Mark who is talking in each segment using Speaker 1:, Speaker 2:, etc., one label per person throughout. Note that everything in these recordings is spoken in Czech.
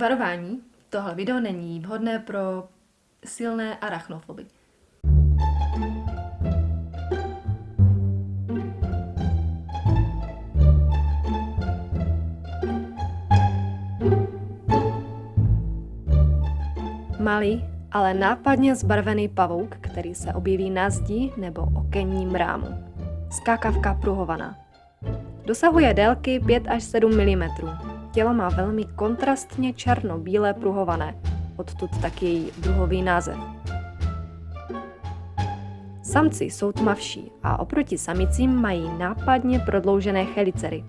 Speaker 1: Varování. Tohle video není vhodné pro silné arachnofoby. Malý, ale nápadně zbarvený pavouk, který se objeví na zdi nebo okenním rámu. Skákavka pruhovaná. Dosahuje délky 5 až 7 mm. Tělo má velmi kontrastně černo-bílé pruhované, odtud tak její druhový název. Samci jsou tmavší a oproti samicím mají nápadně prodloužené chelicery.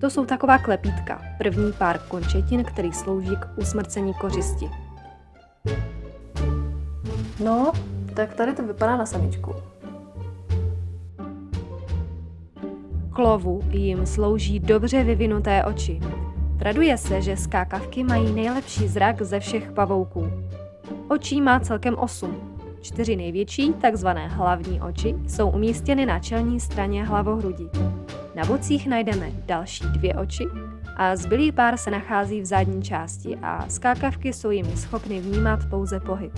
Speaker 1: To jsou taková klepítka, první pár končetin, který slouží k usmrcení kořisti. No, tak tady to vypadá na samičku. Klovu jim slouží dobře vyvinuté oči. Traduje se, že skákavky mají nejlepší zrak ze všech pavouků. Očí má celkem 8. Čtyři největší, takzvané hlavní oči, jsou umístěny na čelní straně hlavohrudi. Na bocích najdeme další dvě oči a zbylý pár se nachází v zadní části a skákavky jsou jimi schopny vnímat pouze pohyb.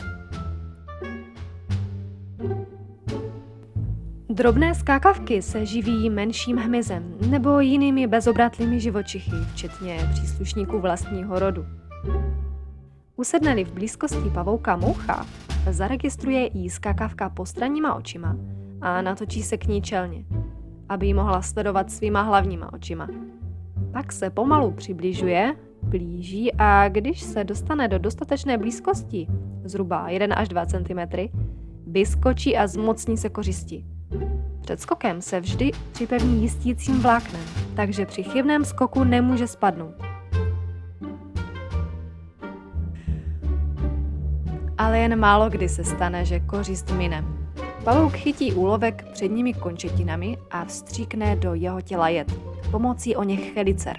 Speaker 1: Drobné skákavky se živí menším hmyzem nebo jinými bezobratlými živočichy, včetně příslušníků vlastního rodu. Usedneli v blízkosti pavouka moucha, zaregistruje jí skákavka postranníma očima a natočí se k ní čelně, aby ji mohla sledovat svýma hlavníma očima. Pak se pomalu přibližuje, blíží a když se dostane do dostatečné blízkosti, zhruba 1 až 2 cm, vyskočí a zmocní se kořisti. Před skokem se vždy připevní jistícím vláknem, takže při chybném skoku nemůže spadnout. Ale jen málo kdy se stane, že kořist mine. Pavouk chytí úlovek předními končetinami a vstříkne do jeho těla jed, pomocí o něch chelicer.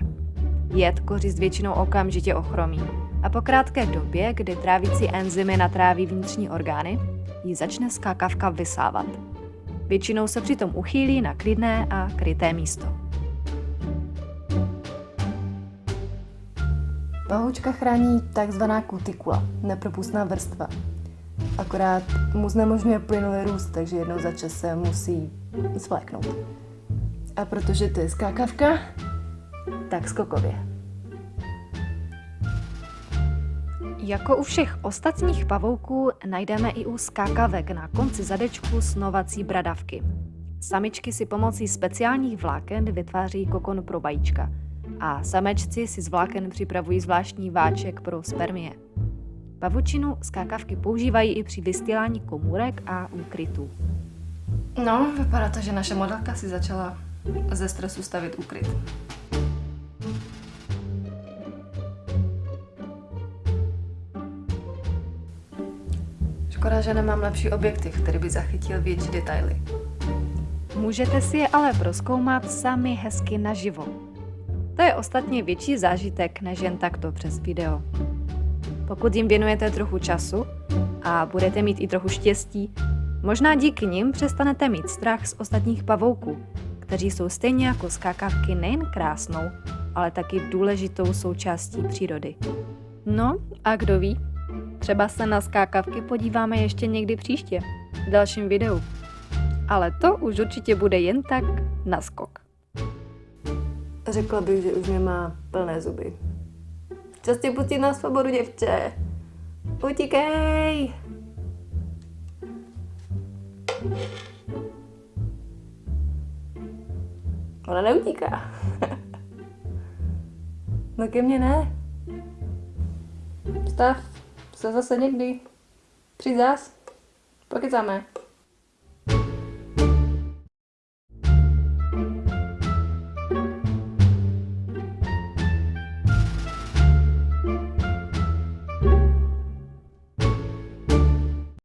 Speaker 1: Jed kořist většinou okamžitě ochromí a po krátké době, kdy trávící enzymy natráví vnitřní orgány, ji začne skákavka vysávat. Většinou se přitom uchýlí na klidné a kryté místo. Pahoučka chrání takzvaná kutikula, nepropustná vrstva. Akorát mu znemožňuje plynulý růst, takže jednou za čas se musí svléknout. A protože to je skákavka, tak skokově. Jako u všech ostatních pavouků najdeme i u skákavek na konci zadečku snovací bradavky. Samičky si pomocí speciálních vláken vytváří kokon pro vajíčka a samečci si z vláken připravují zvláštní váček pro spermie. Pavučinu skákavky používají i při vystílání komůrek a úkrytů. No, vypadá to, že naše modelka si začala ze stresu stavit úkryt. Škoda, že nemám lepší objektiv, který by zachytil větší detaily. Můžete si je ale proskoumat sami hezky naživo. To je ostatně větší zážitek než jen takto přes video. Pokud jim věnujete trochu času a budete mít i trochu štěstí, možná díky nim přestanete mít strach z ostatních pavouků, kteří jsou stejně jako skákavky nejen krásnou, ale taky důležitou součástí přírody. No a kdo ví, Třeba se na skákavky podíváme ještě někdy příště, v dalším videu. Ale to už určitě bude jen tak na skok. Řekla bych, že už mě má plné zuby. Čas tě pustit na svobodu, děvče. Utíkej! Ona neutíká. no ke mně ne. Stav se zase někdy. Přijď zás. Pokecáme.